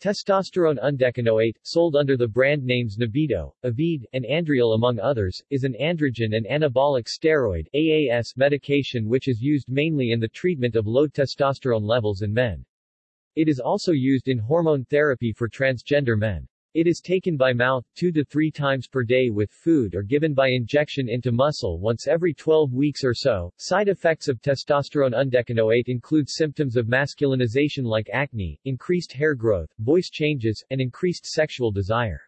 Testosterone undecanoate, sold under the brand names Nebido, Aveed, and Andriol among others, is an androgen and anabolic steroid AAS medication which is used mainly in the treatment of low testosterone levels in men. It is also used in hormone therapy for transgender men. It is taken by mouth, 2 to 3 times per day with food or given by injection into muscle once every 12 weeks or so. Side effects of testosterone undecanoate include symptoms of masculinization like acne, increased hair growth, voice changes, and increased sexual desire.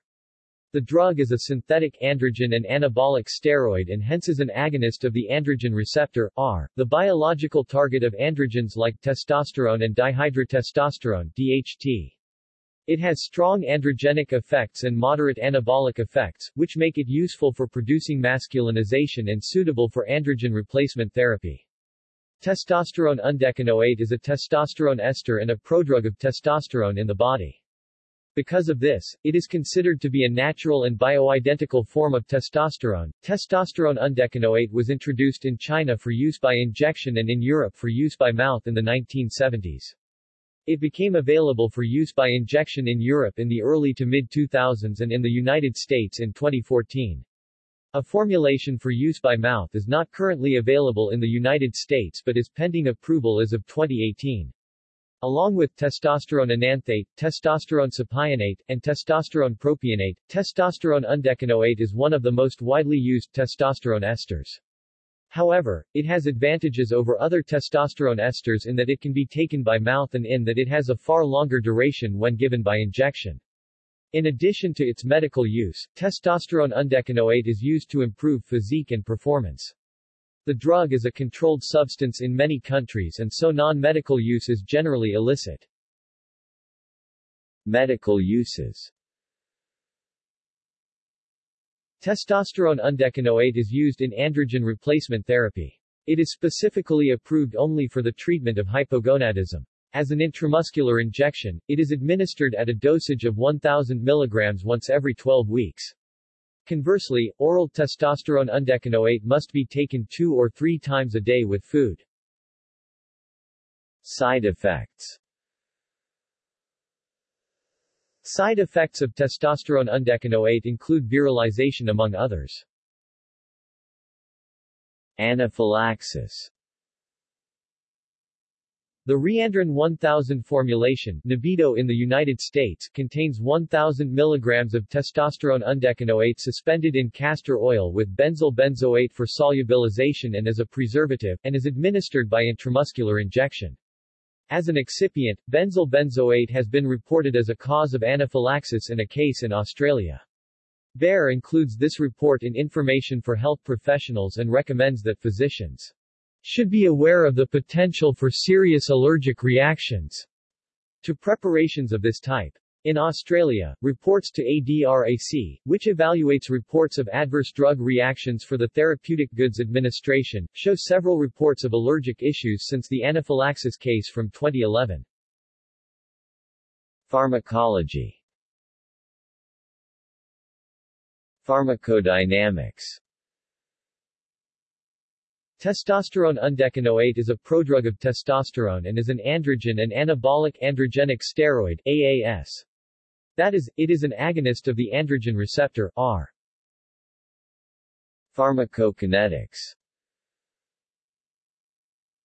The drug is a synthetic androgen and anabolic steroid and hence is an agonist of the androgen receptor, AR, the biological target of androgens like testosterone and dihydrotestosterone, DHT. It has strong androgenic effects and moderate anabolic effects, which make it useful for producing masculinization and suitable for androgen replacement therapy. Testosterone undecanoate is a testosterone ester and a prodrug of testosterone in the body. Because of this, it is considered to be a natural and bioidentical form of testosterone. Testosterone undecanoate was introduced in China for use by injection and in Europe for use by mouth in the 1970s. It became available for use by injection in Europe in the early to mid-2000s and in the United States in 2014. A formulation for use by mouth is not currently available in the United States but is pending approval as of 2018. Along with testosterone enanthate, testosterone cypionate, and testosterone propionate, testosterone undecanoate is one of the most widely used testosterone esters. However, it has advantages over other testosterone esters in that it can be taken by mouth and in that it has a far longer duration when given by injection. In addition to its medical use, testosterone undecanoate is used to improve physique and performance. The drug is a controlled substance in many countries and so non-medical use is generally illicit. Medical uses Testosterone undecanoate is used in androgen replacement therapy. It is specifically approved only for the treatment of hypogonadism. As an intramuscular injection, it is administered at a dosage of 1000 mg once every 12 weeks. Conversely, oral testosterone undecanoate must be taken two or three times a day with food. Side effects Side effects of testosterone undecanoate include virilization among others. Anaphylaxis The Reandron 1000 formulation Nebido in the United States contains 1000 mg of testosterone undecanoate suspended in castor oil with benzyl benzoate for solubilization and as a preservative, and is administered by intramuscular injection. As an excipient, benzyl benzoate has been reported as a cause of anaphylaxis in a case in Australia. Bayer includes this report in information for health professionals and recommends that physicians should be aware of the potential for serious allergic reactions to preparations of this type. In Australia, reports to ADRAC, which evaluates reports of adverse drug reactions for the Therapeutic Goods Administration, show several reports of allergic issues since the anaphylaxis case from 2011. Pharmacology Pharmacodynamics Testosterone undecanoate is a prodrug of testosterone and is an androgen and anabolic androgenic steroid AAS. That is, it is an agonist of the androgen receptor, AR. Pharmacokinetics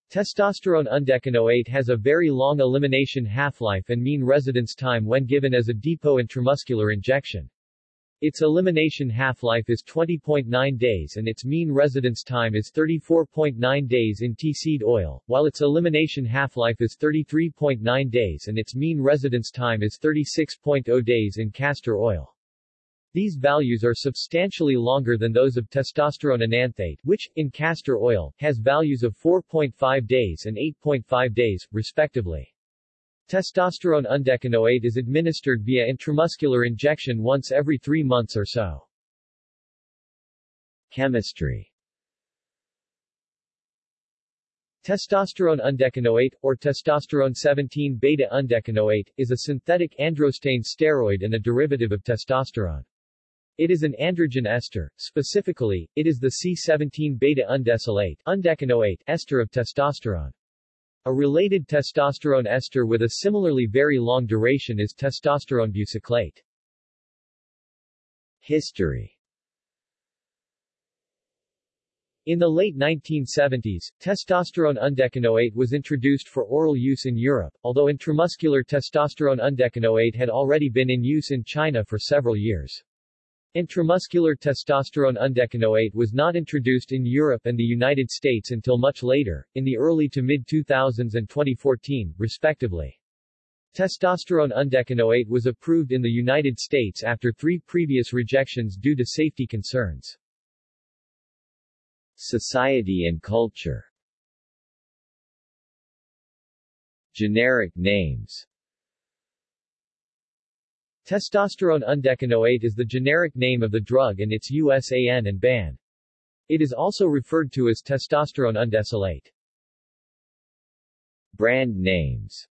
Testosterone undecanoate has a very long elimination half-life and mean residence time when given as a depot intramuscular injection. Its elimination half-life is 20.9 days and its mean residence time is 34.9 days in tea seed oil, while its elimination half-life is 33.9 days and its mean residence time is 36.0 days in castor oil. These values are substantially longer than those of testosterone enanthate, which, in castor oil, has values of 4.5 days and 8.5 days, respectively. Testosterone undecanoate is administered via intramuscular injection once every three months or so. Chemistry Testosterone undecanoate, or testosterone 17-beta undecanoate, is a synthetic androstane steroid and a derivative of testosterone. It is an androgen ester, specifically, it is the C17-beta undecylate undecanoate ester of testosterone. A related testosterone ester with a similarly very long duration is testosterone buciclate. History In the late 1970s, testosterone undecanoate was introduced for oral use in Europe, although intramuscular testosterone undecanoate had already been in use in China for several years. Intramuscular testosterone undecanoate was not introduced in Europe and the United States until much later, in the early to mid-2000s and 2014, respectively. Testosterone undecanoate was approved in the United States after three previous rejections due to safety concerns. Society and culture Generic names Testosterone undecanoate is the generic name of the drug and its USAN and BAN. It is also referred to as testosterone undecylate. Brand names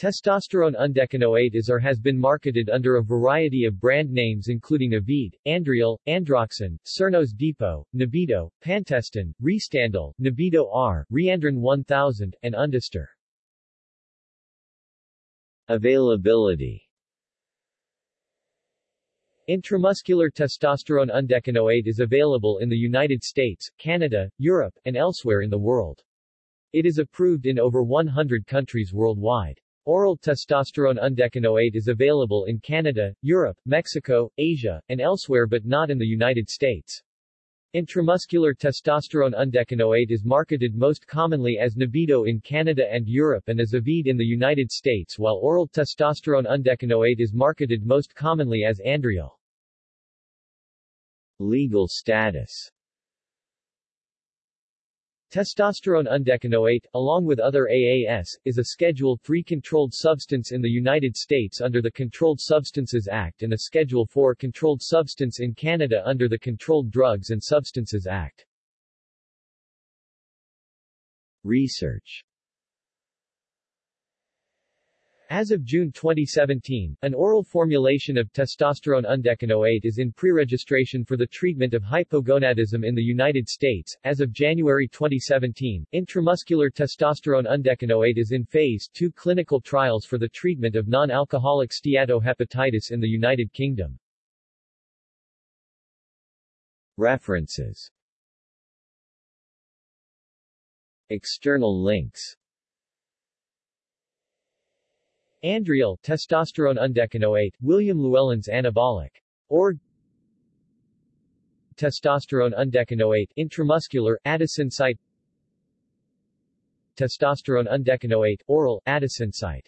Testosterone undecanoate is or has been marketed under a variety of brand names including Aveed, Andriol, Androxon, Cernos Depot, Nebido, Pantestin, Restandol, Nebido R, Reandron 1000, and Undestor. Availability Intramuscular testosterone undecanoate is available in the United States, Canada, Europe, and elsewhere in the world. It is approved in over 100 countries worldwide. Oral testosterone undecanoate is available in Canada, Europe, Mexico, Asia, and elsewhere but not in the United States. Intramuscular testosterone undecanoate is marketed most commonly as Nebido in Canada and Europe and as Aveed in the United States while oral testosterone undecanoate is marketed most commonly as Andriol. Legal status Testosterone undecanoate, along with other AAS, is a Schedule III controlled substance in the United States under the Controlled Substances Act and a Schedule IV controlled substance in Canada under the Controlled Drugs and Substances Act. Research as of June 2017, an oral formulation of testosterone undecanoate is in pre-registration for the treatment of hypogonadism in the United States. As of January 2017, intramuscular testosterone undecanoate is in phase 2 clinical trials for the treatment of non-alcoholic steatohepatitis in the United Kingdom. References External links Andriol, testosterone undecanoate, William Llewellyn's anabolic. Or Testosterone undecanoate, intramuscular, AdisInsight Testosterone undecanoate, oral, AdisInsight